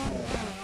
Oh, my God.